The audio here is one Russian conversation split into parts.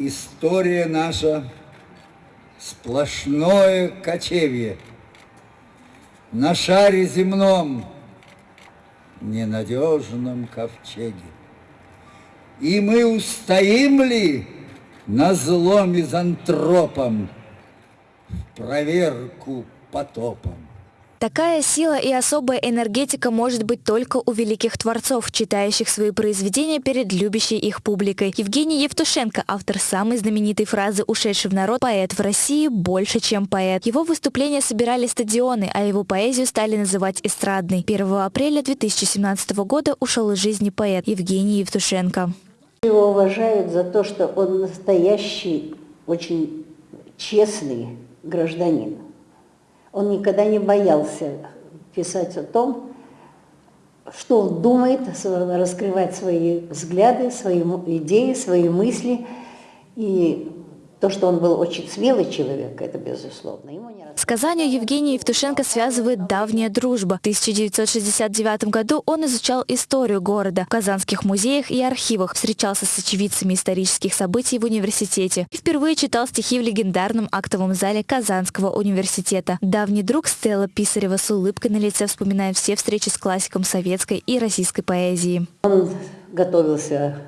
История наша сплошное кочевье. На шаре земном, ненадежном ковчеге. И мы устоим ли на зло мизантропам в проверку потопом? Такая сила и особая энергетика может быть только у великих творцов, читающих свои произведения перед любящей их публикой. Евгений Евтушенко, автор самой знаменитой фразы «Ушедший в народ поэт в России больше, чем поэт». Его выступления собирали стадионы, а его поэзию стали называть эстрадной. 1 апреля 2017 года ушел из жизни поэт Евгений Евтушенко. Его уважают за то, что он настоящий, очень честный гражданин. Он никогда не боялся писать о том, что он думает, раскрывать свои взгляды, свои идеи, свои мысли. И то, что он был очень смелый человек, это безусловно. Ему не С Казанью Евгения Евтушенко связывает давняя дружба. В 1969 году он изучал историю города в казанских музеях и архивах, встречался с очевидцами исторических событий в университете и впервые читал стихи в легендарном актовом зале Казанского университета. Давний друг Стелла Писарева с улыбкой на лице вспоминает все встречи с классиком советской и российской поэзии. Он готовился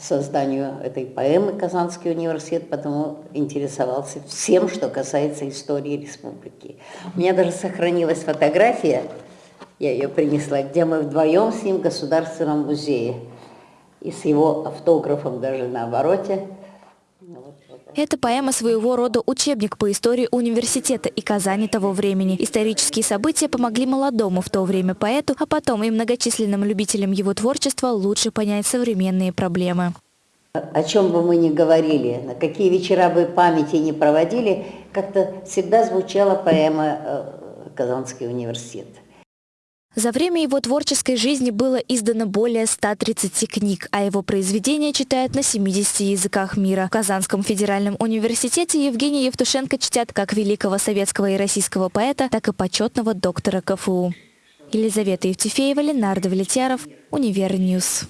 созданию этой поэмы Казанский университет, потому интересовался всем, что касается истории республики. У меня даже сохранилась фотография, я ее принесла, где мы вдвоем с ним в Государственном музее. И с его автографом даже на обороте. Эта поэма своего рода учебник по истории университета и Казани того времени. Исторические события помогли молодому в то время поэту, а потом и многочисленным любителям его творчества лучше понять современные проблемы. О чем бы мы ни говорили, на какие вечера бы памяти не проводили, как-то всегда звучала поэма э, «Казанский университет». За время его творческой жизни было издано более 130 книг, а его произведения читают на 70 языках мира. В Казанском федеральном университете Евгения Евтушенко чтят как великого советского и российского поэта, так и почетного доктора КФУ. Елизавета Евтефеева, Ленар Давлетьяров, Univer News.